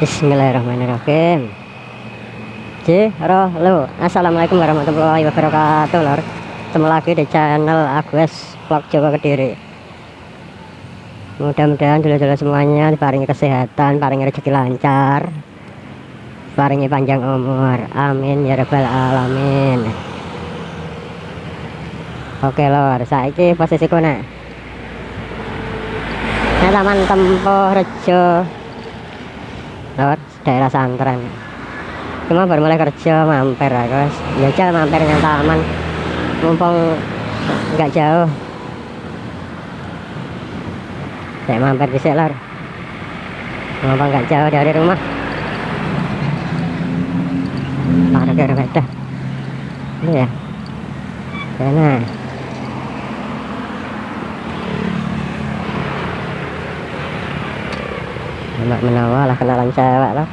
Bismillahirrahmanirrahim. Halo Assalamualaikum warahmatullahi wabarakatuh lor Ketemu lagi di channel Agus Vlog Jawa Kediri. Mudah-mudahan dulu-dulu semuanya diparingi kesehatan, paringi rezeki lancar Paringi panjang umur. Amin ya rabbal alamin. Oke lor, saiki posisi nek Nah, Taman Tempo Rejo lewat daerah santren cuma baru mulai kerja mampir ya guys. Ya mampir yang taman mumpung nggak jauh. Saya mampir di selar mumpung nggak jauh dari rumah. Parkir beda ini ya. Sana enak menawa lah kenalan cewek lah.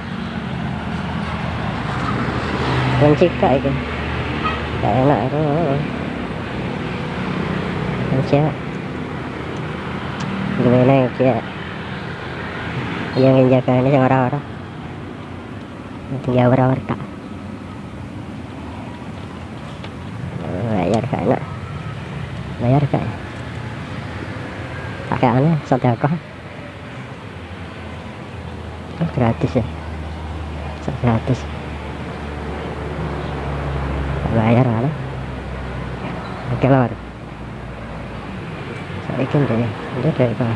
Kunci kak itu. Gak enak itu. Cewek gimana ya kayak yang jaga ini yang orang-orang. Tinggal orang-orang tak. Bayar kak enak bayar kak pakai aneh sodakoh gratis ya gratis bayar lah oke lah saya ikan deh ini dari apa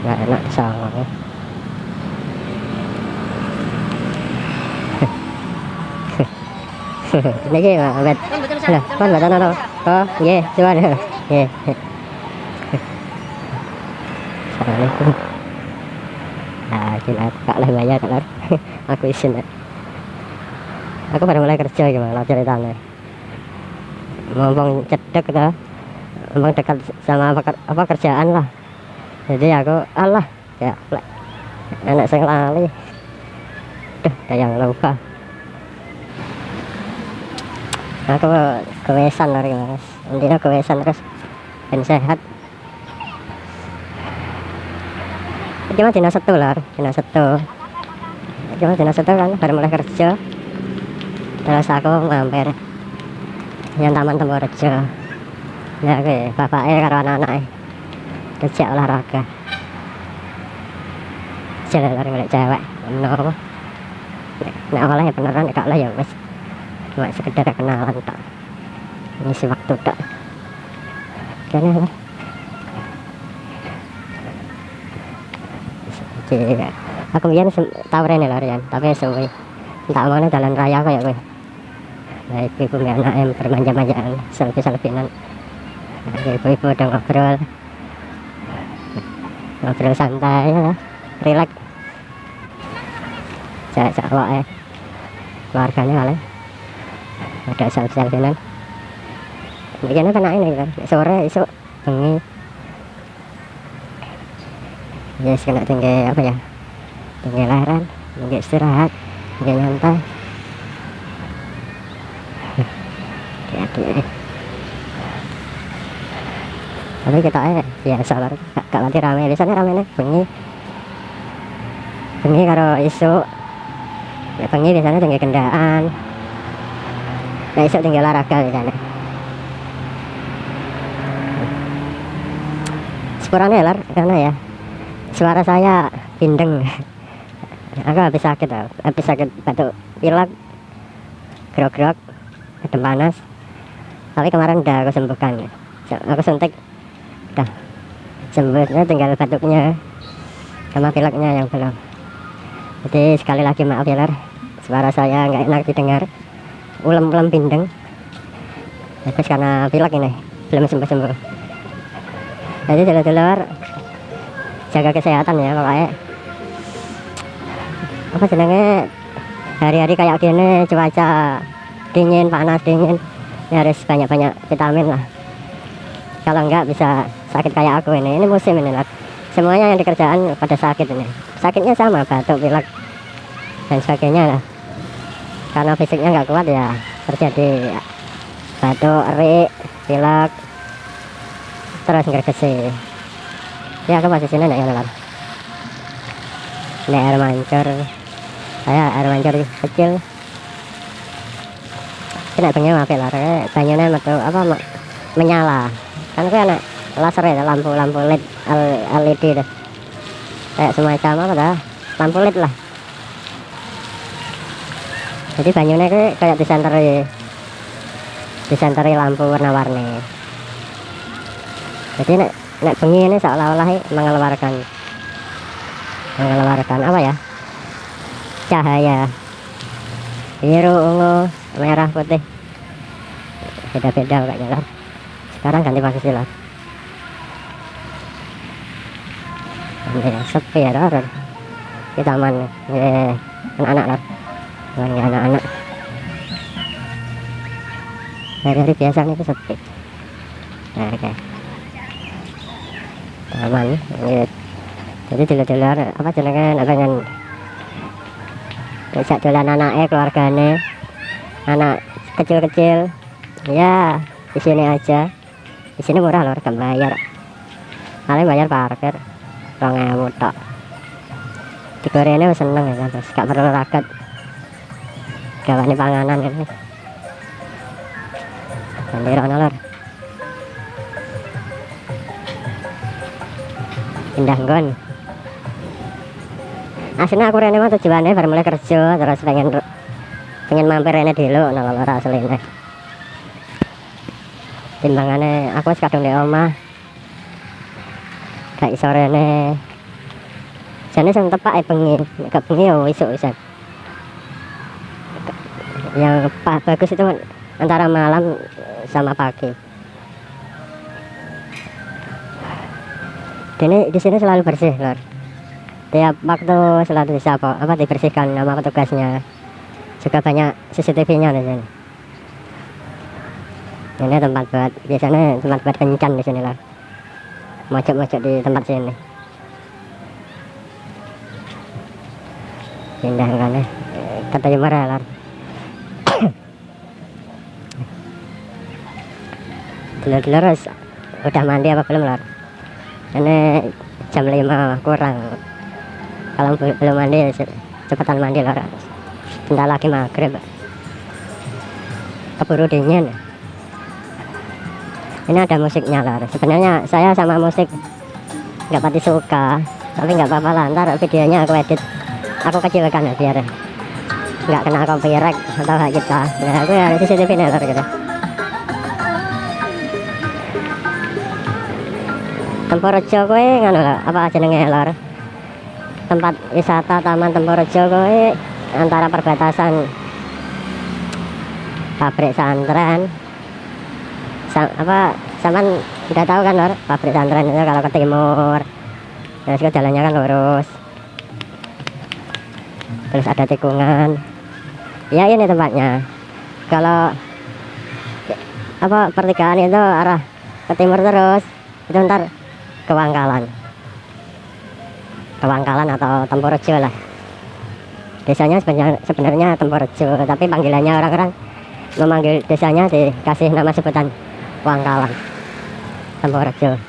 nggak enak lah ye coba deh ye Assalamualaikum nah gila kak lah bayar kak aku isin aku baru mulai kerja gimana ceritanya ngomong cedek ngomong dekat sama apa kerjaan lah jadi aku Allah ya enak saya lali duh yang lupa aku kewesan lari mas intinya kewesan terus dan sehat cuma dina satu lah dina satu cuma dina satu kan baru mulai kerja terus aku mampir yang taman temu kerja ya oke bapaknya karo anak-anak kerja olahraga jalan lari milik cewek no nah oleh beneran gak lah ya wes cuma sekedar kenalan tak ngisi waktu tak lah Cik. Aku biar tahu rene lah Rian, tapi suwi. Tak mana jalan raya kayak gue. Nah, ibu-ibu anak em bermanja-manjaan, selfie-selfiean. Ibu-ibu udah ngobrol. Ngobrol santai ya, relax. Cewek-cewek eh. Keluarganya kali. Ada selfie-selfiean. Begini kan ini kan, sore isu bengi yes kena tinggi apa ya tinggi lahiran tinggi istirahat tinggi nyantai hati tapi kita eh ya sabar gak nanti rame di sana rame nih bengi bengi karo isu ya bengi di sana tinggi kendaan nah isu tinggi olahraga sana. Sepurane lar karena ya suara saya bindeng aku habis sakit habis sakit batuk pilek grok-grok ada panas. Tapi kemarin udah aku sembuhkan aku suntik. Udah. Sembuhnya tinggal batuknya sama pileknya yang belum jadi sekali lagi maaf ya lar suara saya nggak enak didengar. Ulem-ulem bindeng tapi karena pilek ini belum sembuh-sembuh. Jadi dulu-dulu jaga kesehatan ya pokoknya apa jenenge? Hari-hari kayak gini cuaca dingin panas dingin ya harus banyak-banyak vitamin lah. Kalau enggak bisa sakit kayak aku ini. Ini musim ini lah semuanya yang dikerjaan pada sakit ini. Sakitnya sama batuk pilek dan sebagainya lah. Karena fisiknya nggak kuat ya terjadi batuk eri pilek terus ngergesi ya aku masih sini enggak ya ini air mancur. Saya air mancur kecil. Kena bengi maaf ya kayak banyunya metu apa me- menyala. Kan kayak anak laser ya lampu lampu led LED deh kayak semacam apa dah lampu led lah jadi banyunya kayak kayak disenteri disenteri lampu warna-warni. Jadi nek nek bengi ini seolah-olah mengeluarkan. Mengeluarkan apa ya? Cahaya. Biru ungu merah putih. Beda-beda kayaknya lah sekarang ganti lah. Ini sepi ya di taman anak-anak taman anak-anak. Hari-hari biasa itu sepi. Nah, oke. Taman eh, jadi dulu-dulu apa jenenge nek pengen bisa dolan anaknya keluarganya anak kecil-kecil. Ya di sini aja. Di sini murah loh gak bayar. Paling bayar parkir. Rong di Korea ini seneng ya kan gak perlu raket gawane panganan ini nanti rono lor pindah nggon. Aslinya aku rene mah tujuannya baru mulai kerja terus pengen pengen mampir rene dulu nah lor aslinya timbangannya aku kadung di omah. Gak iso rene. Jane sing tepak e bengi nek bengi ya yang bagus itu antara malam sama pagi. Ini di sini selalu bersih lor tiap waktu selalu disapu apa dibersihkan sama petugasnya. Juga banyak CCTV nya di sini. Ini tempat buat biasanya tempat buat kencan di sini lah mojok-mojok di tempat sini. Pindah kan ya katanya marah lah wis udah mandi apa belum lor? Ini jam 5 kurang. Kalau be- belum mandi ce- cepetan mandi lor. Bentar lagi maghrib. Keburu dingin. Ini ada musiknya lor. Sebenarnya saya sama musik nggak pati suka tapi nggak apa-apa lah. Ntar videonya aku edit. Aku kecilkan ya biar nggak kena copyright atau hak kita. Nah aku ya CCTV nih lor gitu Tempurjo kowe ngono lho, apa jenenge lor? Tempat wisata Taman Tempurjo kowe antara perbatasan pabrik santren. Sa- apa saman udah tahu kan lor? Pabrik santren itu kalau ke timur. Terus ke jalannya kan lurus. Terus ada tikungan. Ya ini tempatnya. Kalau apa pertigaan itu arah ke timur terus. Itu ntar ke Wangkalan ke Wangkalan atau Temporejo lah. Desanya sebenarnya sebenarnya Temporejo tapi panggilannya orang-orang memanggil desanya dikasih nama sebutan Wangkalan Temporejo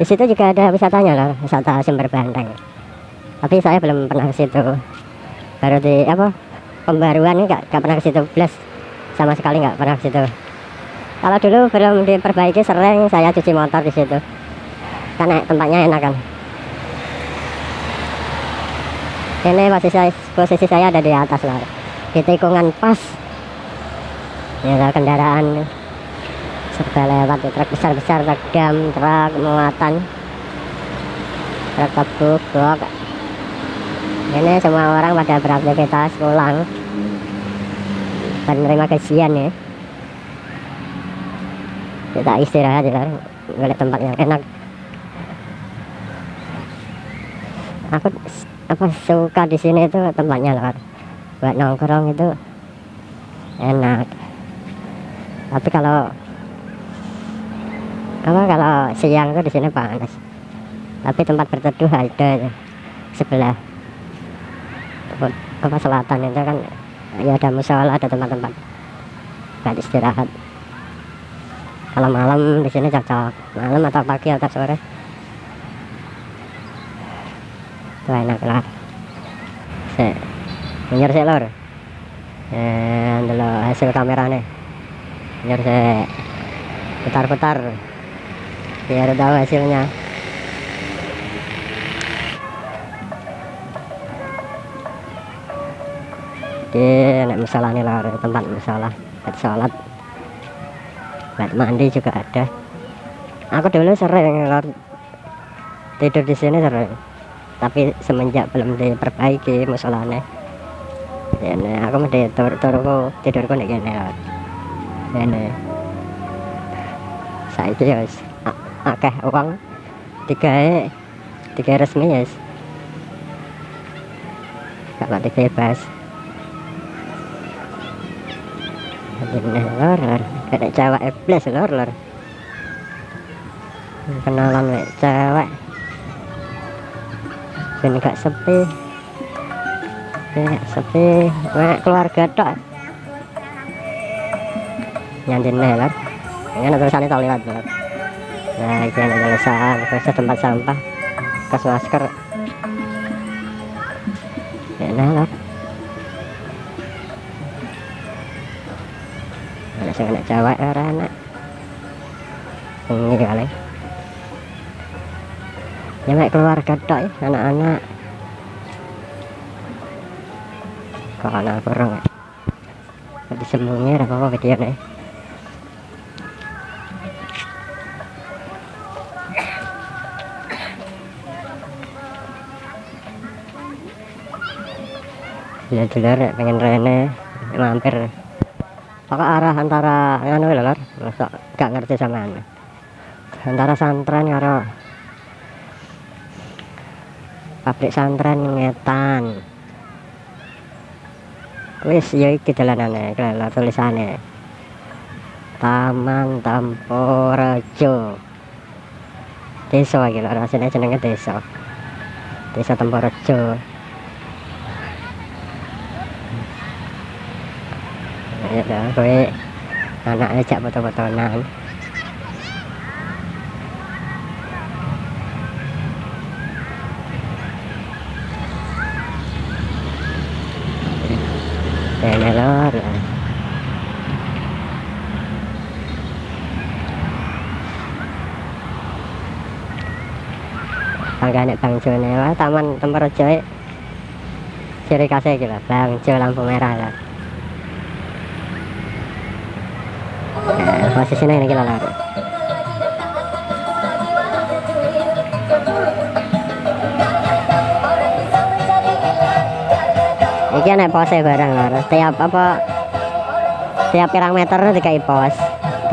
di situ juga ada wisatanya loh wisata sumber banteng tapi saya belum pernah ke situ. Baru di apa pembaruan ini nggak nggak pernah ke situ. Plus sama sekali nggak pernah ke situ. Kalau dulu belum diperbaiki sering saya cuci motor di situ karena tempatnya enak kan? Ini posisi saya, posisi saya ada di atas lah di tikungan pas. Ya ada kendaraan. Serba lewat truk besar-besar truk dam truk muatan. Truk blok. Ini semua orang pada beraktivitas pulang. Dan menerima ya. Kita istirahat ya. Ngeliat tempat yang enak aku apa suka di sini itu tempatnya loh buat nongkrong itu enak. Tapi kalau apa kalau siang itu di sini panas. Tapi tempat berteduh ada sebelah. Apa selatan itu kan ya ada musola ada tempat-tempat buat istirahat. Kalau malam di sini cocok. Malam atau pagi atau sore itu enak lah Sik. Nyer sik lor. Eh, ndelok hasil kamerane. Nyer sik. Putar-putar. Biar tahu hasilnya. Di nek masalah nih lor, tempat masalah. Buat sholat. Buat mandi juga ada. Aku dulu sering lor tidur di sini sering tapi semenjak belum diperbaiki musolane ini aku mesti tur turku tidurku nih gini ini. Saiki ya wis a- akeh uang tiga tiga resmi ya wis kalau tiga bebas ini lor lor. Kayak cewek iblis lor lor. Kenalan wek cewek ben gak sepi ben gak sepi wek keluarga tok. Nyantin nih lor ini tulisannya tau lewat lor nah ini ada tulisan. Terus tempat sampah. Kas masker. Enak lor ada sing anak cewek ora anak ini kali ya keluarga tok ya anak-anak. Kok anak kurang ya? Jadi sembunyi apa apa video nih? Ya dulur nek pengen rene mampir. Pokok arah antara nganu lho lor? Gak ngerti sampean antara santren karo pabrik santren ngetan wis ya iki dalanane kelelor tulisane. Taman Temporejo desa iki lho rasane jenenge desa. Desa Temporejo ya kowe. Anaknya jak foto-fotonan Ini lor Panggane Bang Jo ini lah Taman Temperejo iki. Ciri khasnya gitu Bang Jo lampu merah lah. Nah, posisinya ini kita lor Iki nek pose barang lor Tiap apa Tiap pirang meter dikai pos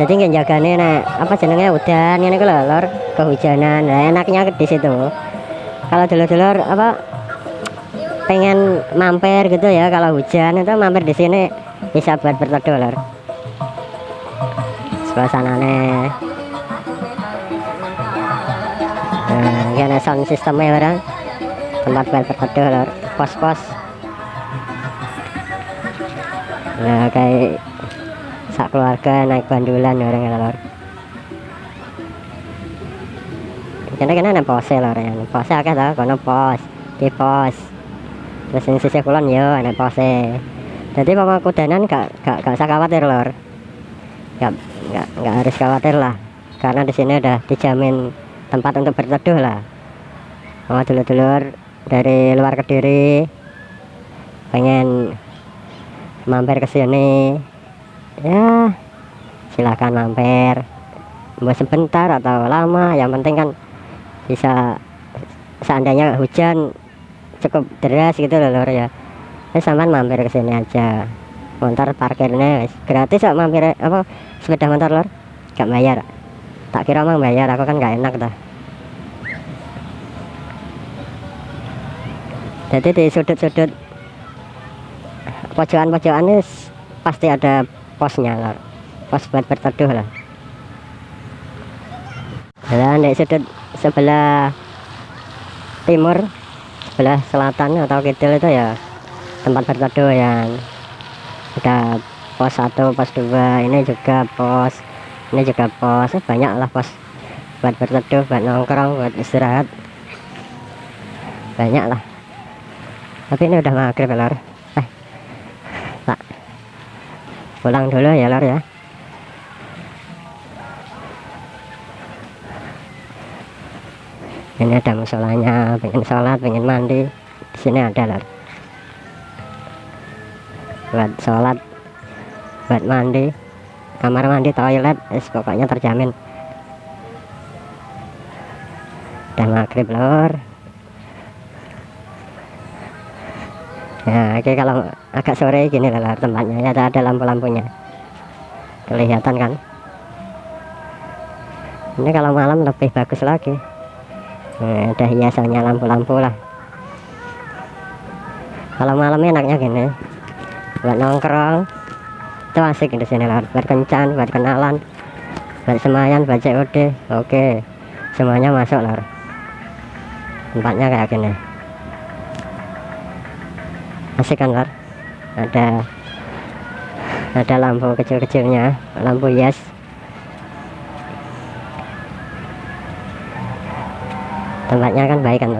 Jadi nggak jagane nek apa jenenge udan ini lho lor kehujanan. Nah, enaknya di situ. Kalau dulur-dulur apa pengen mampir gitu ya kalau hujan itu mampir di sini bisa buat berteduh lor suasananya. Nah ini sound systemnya barang tempat buat berteduh lor pos-pos. Nah kayak sak keluarga naik bandulan orang lor Kena kena ada pose lor ya pose akeh tau kono pos di pos terus ini sisi kulon yo ada pose. Jadi pokok kudanan gak gak gak usah khawatir lor. Gak gak gak harus khawatir lah. Karena di sini udah dijamin tempat untuk berteduh lah. Mau dulur-dulur dari luar kediri pengen mampir ke sini. Ya silahkan mampir. Mau sebentar atau lama yang penting kan bisa seandainya hujan cukup deras gitu loh lor ya. Ini sampean mampir ke sini aja. Motor parkirnya gratis kok mampir apa sepeda motor lor gak bayar. Tak kira mang bayar aku kan gak enak dah. Jadi di sudut-sudut pojokan-pojokan ini pasti ada posnya lor pos buat berteduh lah. Dan di sudut sebelah timur sebelah selatan atau kidul itu ya tempat berteduh yang ada pos satu pos dua ini juga pos ini juga pos. Eh, banyak lah pos buat berteduh buat nongkrong buat istirahat. Banyak lah. Tapi ini udah maghrib ya lor. Eh pak. Pulang dulu ya lor ya ini ada musolanya pengen sholat pengen mandi. Di sini ada lor buat sholat buat mandi. Kamar mandi toilet es pokoknya terjamin. Dan maghrib lor. Ya oke kalau agak sore gini lor tempatnya. Ya ada, ada lampu-lampunya. Kelihatan kan? Ini kalau malam lebih bagus lagi nah, ada hiasannya lampu-lampu lah. Kalau malam enaknya gini. Buat nongkrong. Itu asik di sini lah. Buat kencan buat kenalan. Buat semayan buat COD oke. Semuanya masuk lah. Tempatnya kayak gini. Asik kan lor ada ada lampu kecil-kecilnya. Lampu yes tempatnya kan baik kan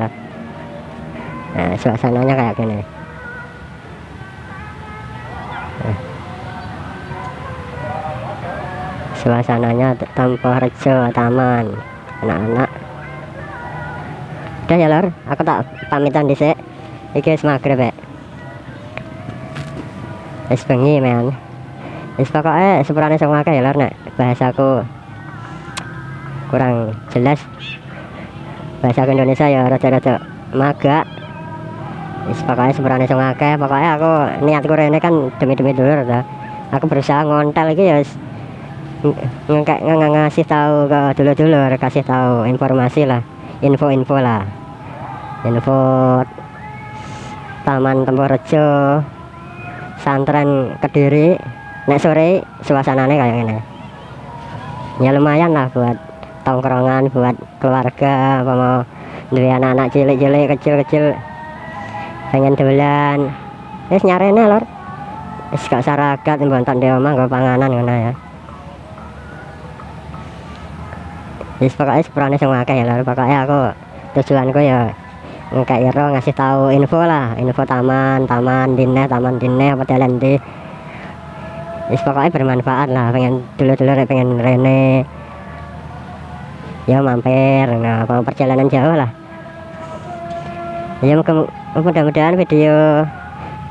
nah suasananya kayak gini. Suasananya tanpa rejo taman anak-anak. Udah ya lor aku tak pamitan disik iki wis maghrib ya wis bengi men. Pokoknya sepurane sing akeh ya lor nek bahasaku kurang jelas bahasa Indonesia ya rada-rada maga. Wis pokoknya sepurane sing akeh pokoknya aku niatku rene kan demi-demi dulur ta. Aku berusaha ngontel iki ya wis. Ngekek ng ngasih tahu ke dulur-dulur kasih tahu informasi lah. Info-info lah. Info Taman Temporejo santren Kediri. Nek sore suasananya kayak gini ya lumayan lah buat tongkrongan buat keluarga apa mau dari anak-anak cilik-cilik kecil-kecil. Pengen dolan. Wis nyarene lor wis gak saragat mbonton di omah nggo panganan ngono ya. Wis pokoknya sepurane sing akeh ya lor pokoknya aku tujuanku ya kayak iro ngasih tahu info lah. Info taman taman dineh taman dineh apa dalan di wis pokoknya bermanfaat lah pengen dulu-dulu pengen rene ya mampir. Nah kalau perjalanan jauh lah. Ya mudah-mudahan video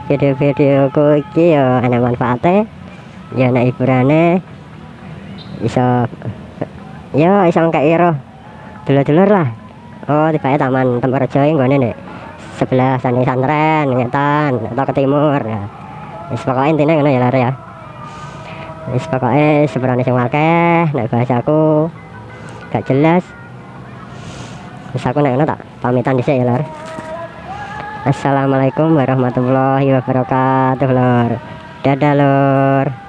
video-videoku iki ya ada manfaatnya. Ya anak hiburannya. Bisa ya isang kayak iro dulur-dulur lah. Oh tiba taman Temporejo yang gue nih sebelah sana santren ngetan atau ke timur. Ya wis pokoknya intinya ngono ya lari ya. Wis pokoknya seberani sing akeh nek bahasaku gak jelas. Wis aku nek ngono tak? Pamitan dhisik ya lor. Assalamualaikum warahmatullahi wabarakatuh lor. Dadah lor